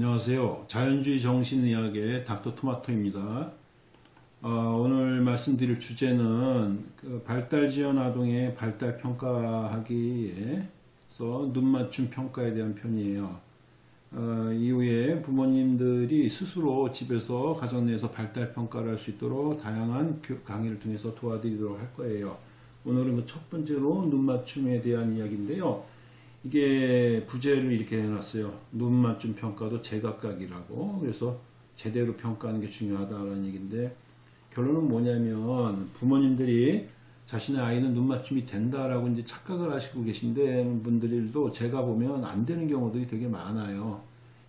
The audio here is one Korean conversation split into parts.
안녕하세요. 자연주의 정신의학의 닥터 토마토입니다. 어, 오늘 말씀드릴 주제는 그 발달지연 아동의 발달 평가하기에서 눈맞춤 평가에 대한 편이에요. 어, 이후에 부모님들이 스스로 집에서 가정 내에서 발달 평가를 할 수 있도록 다양한 강의를 통해서 도와드리도록 할 거예요. 오늘은 그 첫 번째로 눈맞춤에 대한 이야기인데요. 이게 부제를 이렇게 해놨어요. 눈맞춤 평가도 제각각이라고. 그래서 제대로 평가하는 게 중요하다는 얘기인데 결론은 뭐냐면 부모님들이 자신의 아이는 눈맞춤이 된다라고 이제 착각을 하시고 계신데 분들도 제가 보면 안 되는 경우들이 되게 많아요.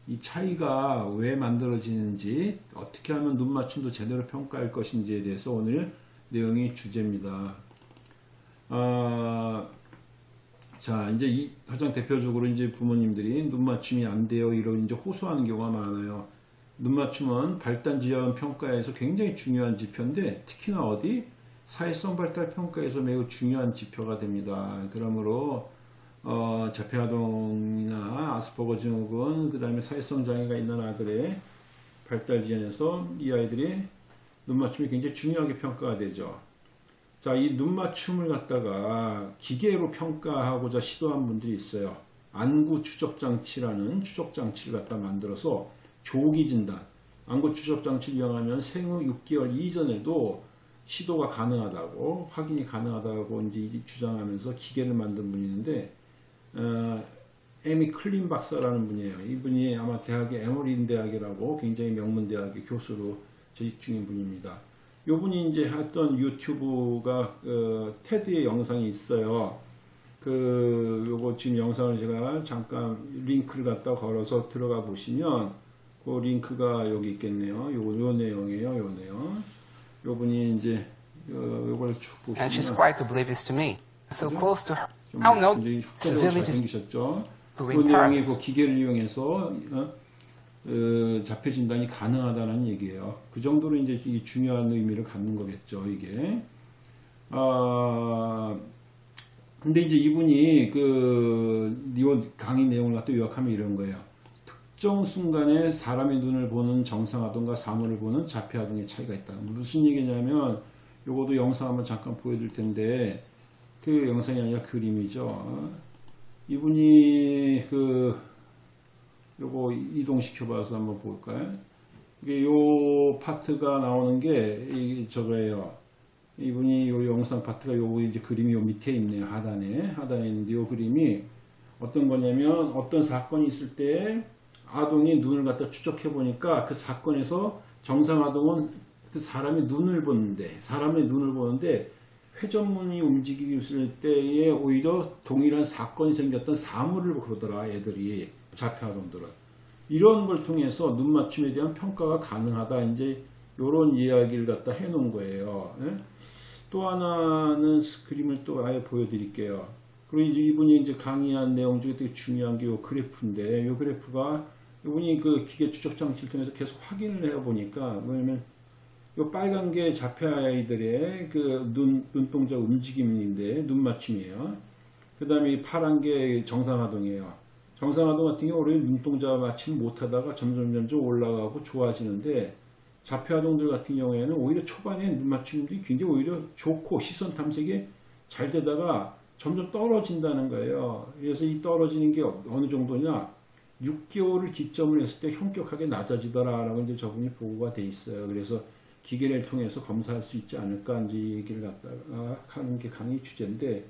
이 차이가 왜 만들어지는지 어떻게 하면 눈맞춤도 제대로 평가할 것인지에 대해서 오늘 내용이 주제입니다. 아, 자, 이제 이 가장 대표적으로 이제 부모님들이 눈 맞춤이 안 돼요. 이런 이제 호소하는 경우가 많아요. 눈 맞춤은 발달 지연 평가에서 굉장히 중요한 지표인데 특히나 어디 사회성 발달 평가에서 매우 중요한 지표가 됩니다. 그러므로 어, 자폐아동이나 아스퍼거 증후군 그 다음에 사회성 장애가 있는 아들의 발달 지연에서 이 아이들이 눈맞춤이 굉장히 중요하게 평가가 되죠. 자, 이 눈맞춤을 갖다가 기계로 평가하고자 시도한 분들이 있어요. 안구 추적장치라는 추적장치를 갖다 만들어서 조기 진단, 안구 추적장치를 이용하면 생후 6개월 이전에도 시도가 가능하다고 확인이 가능하다고 이제 주장하면서 기계를 만든 분이 있는데 어, 에미 클린 박사라는 분이에요. 이분이 아마 대학의 에머린 대학이라고 굉장히 명문 대학의 교수로 재직 중인 분입니다. 요분이 이제 했던 유튜브가 그 테드의 영상이 있어요. 그 요거 지금 영상을 제가 잠깐 링크를 갖다 걸어서 들어가 보시면 그 링크가 여기 있겠네요. 요거 요 내용이에요. 요 내용. 요분이 이제 요, 요걸 쭉 보시면 And she's quite oblivious to me. So close to her. 좀 How no 혁자적으로 dis- 잘생기셨죠. 그 내용이. 그 기계를 이용해서 어? 어, 자폐 진단이 가능하다는 얘기예요. 그 정도로 이제 이 중요한 의미를 갖는 거겠죠, 이게. 아, 근데 이제 이분이 그, 이 강의 내용을 갖다 요약하면 이런 거예요. 특정 순간에 사람의 눈을 보는 정상아동과 사물을 보는 자폐아동의 차이가 있다. 무슨 얘기냐면, 요것도 영상 한번 잠깐 보여드릴 텐데, 그 영상이 아니라 그림이죠. 이분이 이동시켜 봐서 한번 볼까요? 이게 요 파트가 나오는 게 이 저거예요. 이분이 요 영상 파트가 요 이제 그림이 요 밑에 있네요. 하단에 하단에 있는데 요 그림이 어떤 거냐면 어떤 사건이 있을 때 아동이 눈을 갖다 추적해 보니까 그 사건에서 정상 아동은 그 사람의 눈을 보는데 사람의 눈을 보는데 회전문이 움직이기 있을 때에 오히려 동일한 사건이 생겼던 사물을 그러더라 애들이 자폐아동들은 이런 걸 통해서 눈 맞춤에 대한 평가가 가능하다 이제 이런 이야기를 갖다 해놓은 거예요. 예? 또 하나는 그림을 또 아예 보여드릴게요. 그리고 이제 이분이 이제 강의한 내용 중에 되게 중요한 게 이 그래프인데 이 그래프가 이분이 그 기계 추적 장치를 통해서 계속 확인을 해 보니까 뭐냐면 이 빨간 게 자폐 아이들의 그 눈 눈동자 움직임인데 눈 맞춤이에요. 그 다음에 파란 게 정상아동이에요. 정상아동 같은 경우 는 눈동자 맞춤 못하다가 점점 점점 올라가고 좋아지는데 자폐아동들 같은 경우에는 오히려 초반에 눈 맞춤이 굉장히 오히려 좋고 시선 탐색이 잘 되다가 점점 떨어진다는 거예요. 그래서 이 떨어지는 게 어느 정도냐 6개월을 기점으로 했을 때 현격하게 낮아지더라라고 이제 저분이 보고가 돼 있어요. 그래서 기계를 통해서 검사할 수 있지 않을까 이제 이 얘기를 갖다가 하는 게 강의 주제인데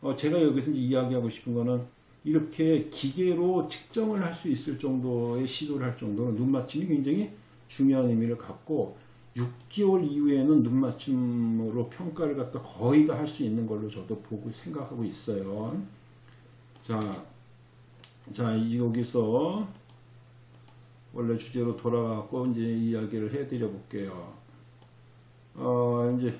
어 제가 여기서 이제 이야기하고 싶은 거는 이렇게 기계로 측정을 할 수 있을 정도의 시도를 할 정도로 눈 맞춤이 굉장히 중요한 의미를 갖고 6개월 이후에는 눈 맞춤으로 평가를 갖다 거의 다 할 수 있는 걸로 저도 보고 생각하고 있어요. 자, 자 이- 여기서 원래 주제로 돌아가고 이제 이야기를 해드려 볼게요. 어 이제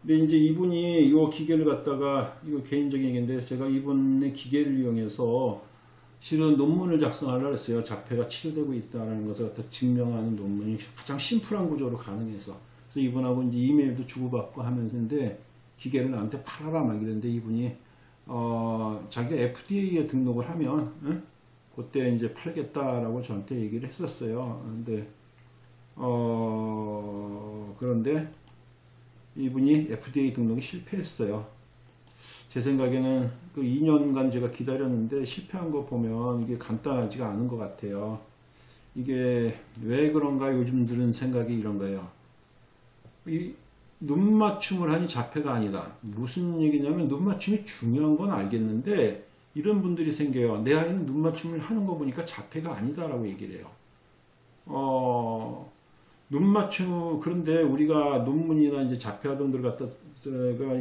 근데 이제 이분이 이 기계를 갖다가 이거 개인적인 얘기인데 제가 이분의 기계를 이용해서 실은 논문을 작성하려고 했어요. 자폐가 치료되고 있다는 것을 갖다 증명하는 논문이 가장 심플한 구조로 가능해서 그래서 이분하고 이제 이메일도 주고받고 하면서인데 기계를 나한테 팔아라 막 이랬는데 이분이 어 자기가 FDA에 등록을 하면 응? 그때 이제 팔겠다라고 저한테 얘기를 했었어요. 근데 어 그런데 이분이 FDA 등록이 실패했어요. 제 생각에는 그 2년간 제가 기다렸는데 실패한 거 보면 이게 간단하지가 않은 것 같아요. 이게 왜 그런가 요즘 들은 생각이 이런 거예요. 이 눈 맞춤을 하니 자폐가 아니다. 무슨 얘기냐면 눈 맞춤이 중요한 건 알겠는데 이런 분들이 생겨요. 내 아이는 눈 맞춤을 하는 거 보니까 자폐가 아니다라고 얘기를 해요. 어, 눈 맞춤 그런데 우리가 논문이나 이제 자폐 아동들 갖다가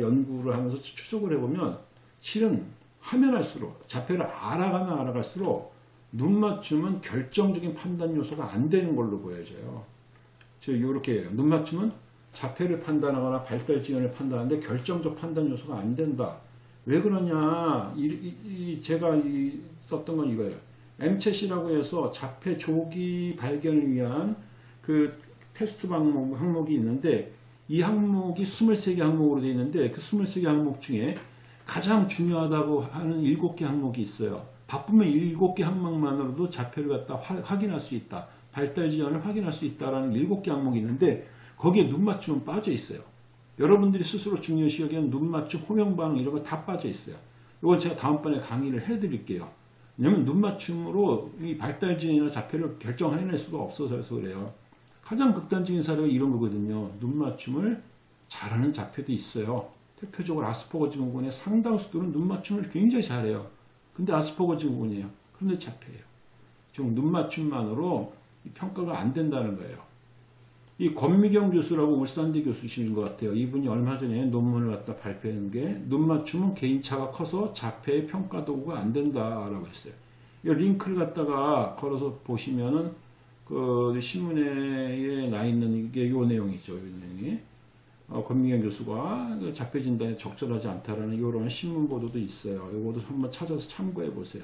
연구를 하면서 추적을 해보면 실은 하면 할수록 자폐를 알아가면 알아갈수록 눈 맞춤은 결정적인 판단 요소가 안 되는 걸로 보여져요. 저 이렇게 해요. 눈 맞춤은 자폐를 판단하거나 발달 지연을 판단하는데 결정적 판단 요소가 안 된다. 왜 그러냐? 이, 이- 이 제가 이- 썼던 건 이거예요. MCH이라고 해서 자폐 조기 발견을 위한 그 테스트 항목, 항목이 있는데 이 항목이 23개 항목으로 되어 있는데 그 23개 항목 중에 가장 중요하다고 하는 7개 항목이 있어요. 바쁘면 7개 항목만으로도 자폐를 갖다 화- 확인할 수 있다. 발달 지연을 확인할 수 있다라는 7개 항목이 있는데 거기에 눈 맞춤은 빠져 있어요. 여러분들이 스스로 중요시 여기는 눈 맞춤, 호명 반응 이런 거 다 빠져 있어요. 이건 제가 다음번에 강의를 해드릴게요. 왜냐면 눈 맞춤으로 이 발달 지연이나 자폐를 결정해낼 수가 없어서 그래요. 가장 극단적인 사례가 이런 거거든요. 눈 맞춤을 잘하는 자폐도 있어요. 대표적으로 아스퍼거 증후군의 상당수들은 눈 맞춤을 굉장히 잘해요. 근데 아스퍼거 증후군이에요. 그런데 자폐예요. 지금 눈 맞춤만으로 이 평가가 안 된다는 거예요. 이 권미경 교수라고 울산대 교수님인 것 같아요. 이분이 얼마 전에 논문을 갖다 발표한 게 눈 맞춤은 개인차가 커서 자폐의 평가 도구가 안 된다라고 했어요. 이 링크를 갖다가 걸어서 보시면은 그 신문에 나 있는 이게 요 내용이죠. 요 내용이. 어, 권미경 교수가 그 자폐 진단에 적절하지 않다라는 이런 신문 보도도 있어요. 이것도 한번 찾아서 참고해 보세요.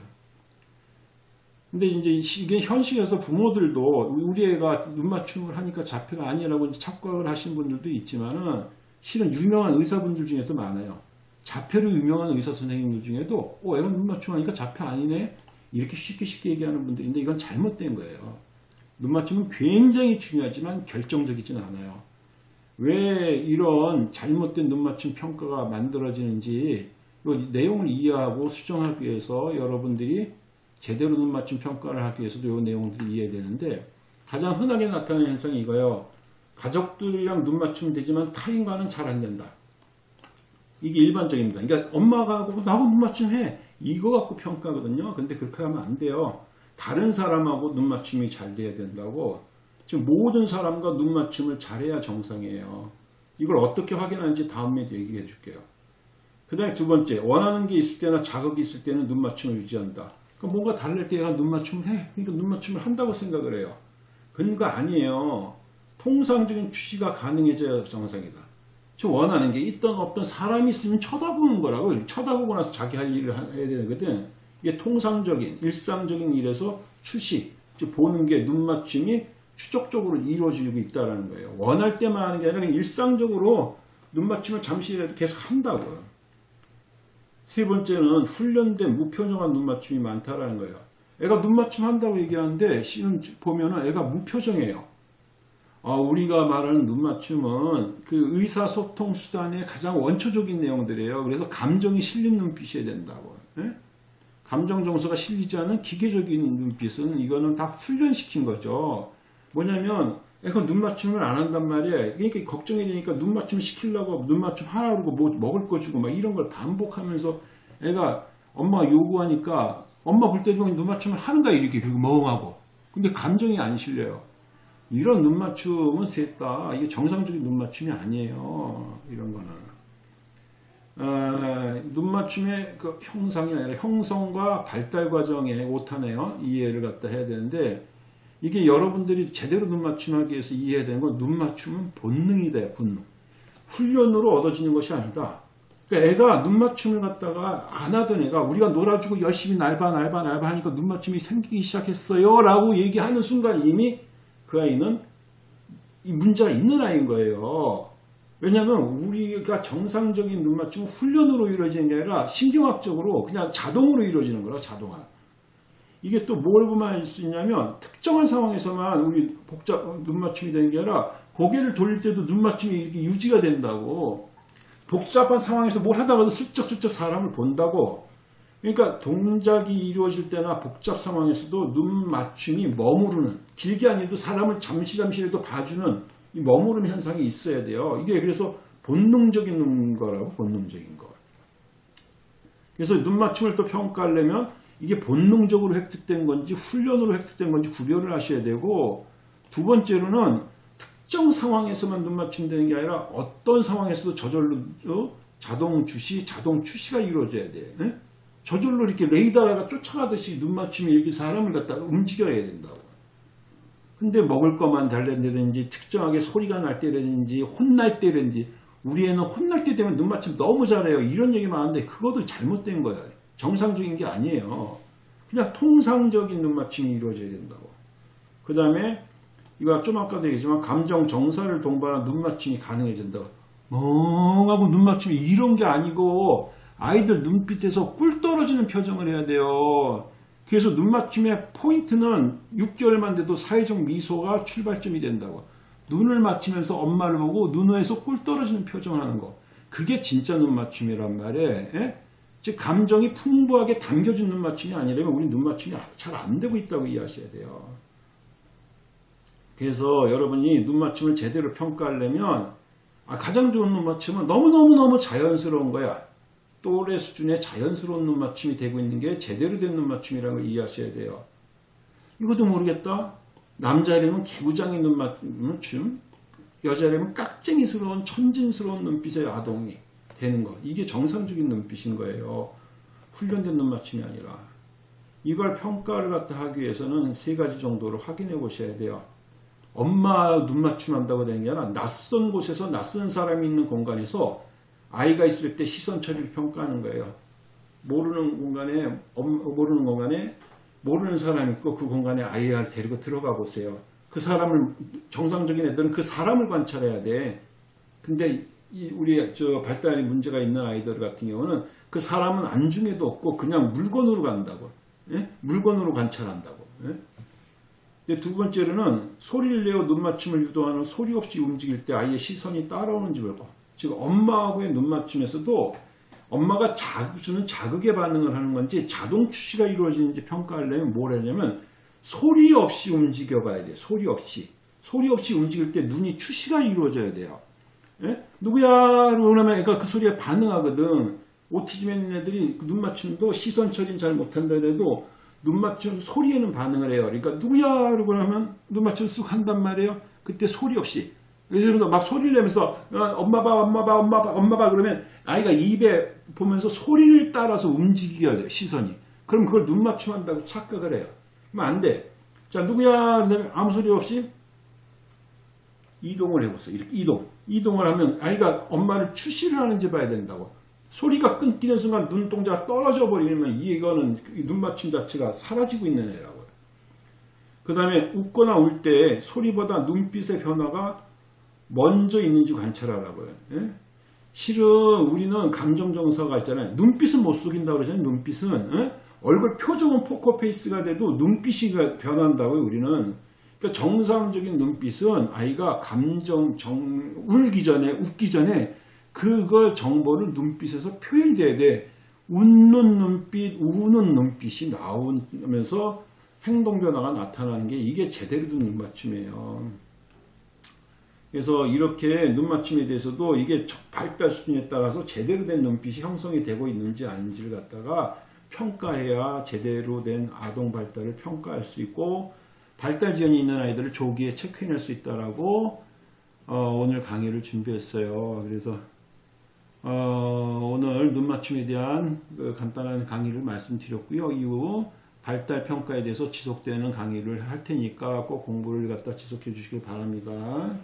근데 이제 이게 현실에서 부모들도 우리 애가 눈 맞춤을 하니까 자폐가 아니라고 착각을 하신 분들도 있지만은 실은 유명한 의사분들 중에도 많아요. 자폐로 유명한 의사 선생님들 중에도 어, 애가 눈 맞춤하니까 자폐 아니네 이렇게 쉽게 쉽게 얘기하는 분들인데 이건 잘못된 거예요. 눈 맞춤은 굉장히 중요하지만 결정적이진 않아요. 왜 이런 잘못된 눈 맞춤 평가가 만들어지는지 이 내용을 이해하고 수정하기 위해서 여러분들이 제대로 눈 맞춤 평가를 하기 위해서도 이 내용들이 이해되는데 가장 흔하게 나타나는 현상이 이거예요. 가족들이랑 눈 맞춤 되지만 타인과는 잘 안 된다. 이게 일반적입니다. 그러니까 엄마가 하고 나하고 눈 맞춤 해. 이거 갖고 평가거든요. 근데 그렇게 하면 안 돼요. 다른 사람하고 눈 맞춤이 잘 돼야 된다고. 지금 모든 사람과 눈 맞춤을 잘해야 정상이에요. 이걸 어떻게 확인하는지 다음에 얘기해 줄게요. 그 다음에 두 번째, 원하는 게 있을 때나 자극이 있을 때는 눈 맞춤을 유지한다. 그러니까 뭔가 다를 때 얘가 눈 맞춤을 해. 그러니까 눈 맞춤을 한다고 생각을 해요. 그러니까 아니에요. 통상적인 취지가 가능해져야 정상이다. 저 원하는 게 있던 없던 사람이 있으면 쳐다보는 거라고. 쳐다보고 나서 자기 할 일을 하- 해야 되거든. 이게 통상적인, 일상적인 일에서 추시, 즉 보는 게 눈 맞춤이 추적적으로 이루어지고 있다는 거예요. 원할 때만 하는 게 아니라 일상적으로 눈 맞춤을 잠시라도 계속 한다고요. 세 번째는 훈련된 무표정한 눈 맞춤이 많다라는 거예요. 애가 눈 맞춤 한다고 얘기하는데 실은 보면은 애가 무표정해요. 아, 우리가 말하는 눈 맞춤은 그 의사소통 수단의 가장 원초적인 내용들이에요. 그래서 감정이 실린 눈빛이어야 된다고. 예? 감정 정서가 실리지 않은 기계적인 눈빛은 이거는 다 훈련시킨 거죠. 뭐냐면 애가 눈 맞춤을 안 한단 말이에요. 그러니까 걱정이 되니까 눈 맞춤 시키려고 눈 맞춤 하라 그러고 뭐 먹을 거 주고 막 이런 걸 반복하면서 애가 엄마가 요구하니까 엄마 볼 때도 눈 맞춤을 하는가 이렇게 그리고 멍하고 근데 감정이 안 실려요. 이런 눈 맞춤은 셋다 이게 정상적인 눈 맞춤이 아니에요. 이런 거는. 어, 눈 맞춤의 그 형상이 아니라 형성과 발달 과정의 오타네요. 이해를 갖다 해야 되는데 이게 여러분들이 제대로 눈 맞춤하기 위해서 이해해야 되는 건 눈 맞춤은 본능이다. 본능. 훈련으로 얻어지는 것이 아니다. 그러니까 애가 눈 맞춤을 갖다가 안 하던 애가 우리가 놀아주고 열심히 날봐 날봐 날봐 하니까 눈 맞춤이 생기기 시작했어요 라고 얘기하는 순간 이미 그 아이는 이 문제가 있는 아이인 거예요. 왜냐하면 우리가 정상적인 눈 맞춤은 훈련으로 이루어지는 게 아니라 신경학적으로 그냥 자동으로 이루어지는 거라 자동화. 이게 또 뭘 보면 알 수 있냐면 특정한 상황에서만 우리 복잡 눈 맞춤이 되는 게 아니라 고개를 돌릴 때도 눈 맞춤이 이렇게 유지가 된다고 복잡한 상황에서 뭘 하다가도 슬쩍슬쩍 사람을 본다고 그러니까 동작이 이루어질 때나 복잡 상황에서도 눈 맞춤이 머무르는 길게 아니어도 사람을 잠시 잠시라도 봐주는 이 머무름 현상이 있어야 돼요. 이게 그래서 본능적인 거라고 본능적인 거. 그래서 눈 맞춤을 또 평가하려면 이게 본능적으로 획득된 건지 훈련으로 획득된 건지 구별을 하셔야 되고 두 번째로는 특정 상황에서만 눈 맞춤 되는 게 아니라 어떤 상황에서도 저절로 어? 자동 주시, 자동 추시가 이루어져야 돼. 예? 저절로 이렇게 레이더가 쫓아가듯이 눈 맞춤이 이렇게 사람을 갖다가 움직여야 된다고. 근데 먹을 것만 달랜다든지 특정하게 소리가 날 때라든지 혼날 때라든지 우리 애는 혼날 때 되면 눈 맞춤 너무 잘해요. 이런 얘기 많은데 그것도 잘못된 거야. 정상적인 게 아니에요. 그냥 통상적인 눈 맞춤이 이루어져야 된다고. 그 다음에 이거 좀 아까도 얘기했지만 감정 정사를 동반한 눈 맞춤이 가능해진다고. 멍하고 눈 맞춤이 이런 게 아니고 아이들 눈빛에서 꿀 떨어지는 표정을 해야 돼요. 그래서 눈 맞춤의 포인트는 6개월만 돼도 사회적 미소가 출발점이 된다고. 눈을 맞추면서 엄마를 보고 눈에서 꿀 떨어지는 표정을 하는 거. 그게 진짜 눈 맞춤이란 말이에요. 예? 즉 감정이 풍부하게 담겨진 눈 맞춤이 아니라면 우리 눈 맞춤이 잘 안 되고 있다고 이해하셔야 돼요. 그래서 여러분이 눈 맞춤을 제대로 평가하려면 아, 가장 좋은 눈 맞춤은 너무너무너무 자연스러운 거야. 또래 수준의 자연스러운 눈 맞춤이 되고 있는 게 제대로 된 눈 맞춤이라는 걸 이해하셔야 돼요. 이것도 모르겠다. 남자이라면 개구장인 눈 맞춤, 여자이라면 깍쟁이스러운 천진스러운 눈빛의 아동이 되는 거. 이게 정상적인 눈빛인 거예요. 훈련된 눈 맞춤이 아니라. 이걸 평가를 갖다 하기 위해서는 세 가지 정도로 확인해 보셔야 돼요. 엄마 눈 맞춤 한다고 되는 게 아니라 낯선 곳에서 낯선 사람이 있는 공간에서 아이가 있을 때 시선 처리를 평가하는 거예요. 모르는 공간에 엄- 모르는 공간에 모르는 사람이 있고 그 공간에 아이를 데리고 들어가 보세요. 그 사람을 정상적인 애들은 그 사람을 관찰해야 돼. 근데 이 우리 저 발달이 문제가 있는 아이들 같은 경우는 그 사람은 안중에도 없고 그냥 물건으로 간다고. 예? 물건으로 관찰한다고. 예? 근데 두 번째로는 소리를 내어 눈 맞춤을 유도하는 소리 없이 움직일 때 아이의 시선이 따라오는지 보고 즉 엄마하고의 눈 맞춤에서도 엄마가 자극, 주는 자극에 반응을 하는 건지 자동 추시가 이루어지는지 평가하려면 뭘 하냐면 소리 없이 움직여 봐야 돼요. 소리 없이. 소리 없이 움직일 때 눈이 추시가 이루어져야 돼요. 예? 누구야? 그러면 애가 그 소리에 반응하거든. 오티즘에 있는 애들이 그눈 맞춤도 시선 처리는 잘 못한다 해도 눈 맞춤 소리에는 반응을 해요. 그러니까 누구야? 그러고 하면 눈 맞춤 쑥 한단 말이에요. 그때 소리 없이. 그래서 막 소리를 내면서 어, 엄마 봐, 엄마 봐, 엄마 봐, 엄마 봐 그러면 아이가 입에 보면서 소리를 따라서 움직이게 돼요. 시선이. 그럼 그걸 눈 맞춤한다고 착각을 해요. 그러면 안 돼. 자 누구야? 아무 소리 없이 이동을 해보세요. 이렇게 이동. 이동을 하면 아이가 엄마를 추시를 하는지 봐야 된다고. 소리가 끊기는 순간 눈동자가 떨어져 버리면 이거는 눈 맞춤 자체가 사라지고 있는 애라고요. 그 다음에 웃거나 울 때 소리보다 눈빛의 변화가 먼저 있는지 관찰하라고요. 예? 실은 우리는 감정 정서가 있잖아요. 눈빛은 못 속인다고 그러잖아요. 눈빛은 예? 얼굴 표정은 포커페이스가 돼도 눈빛이 변한다고요. 우리는 그러니까 정상적인 눈빛은 아이가 감정 정 울기 전에 웃기 전에 그걸 정보를 눈빛에서 표현돼야 돼. 웃는 눈빛, 우는 눈빛이 나오면서 행동 변화가 나타나는 게 이게 제대로 된 눈 맞춤이에요. 그래서 이렇게 눈 맞춤에 대해서도 이게 발달 수준에 따라서 제대로 된 눈빛이 형성이 되고 있는지 아닌지를 갖다가 평가해야 제대로 된 아동 발달을 평가할 수 있고 발달 지연이 있는 아이들을 조기에 체크해낼 수 있다라고 어, 오늘 강의를 준비했어요. 그래서 어, 오늘 눈 맞춤에 대한 그 간단한 강의를 말씀드렸고요. 이후 발달 평가에 대해서 지속되는 강의를 할 테니까 꼭 공부를 갖다 지속해 주시길 바랍니다.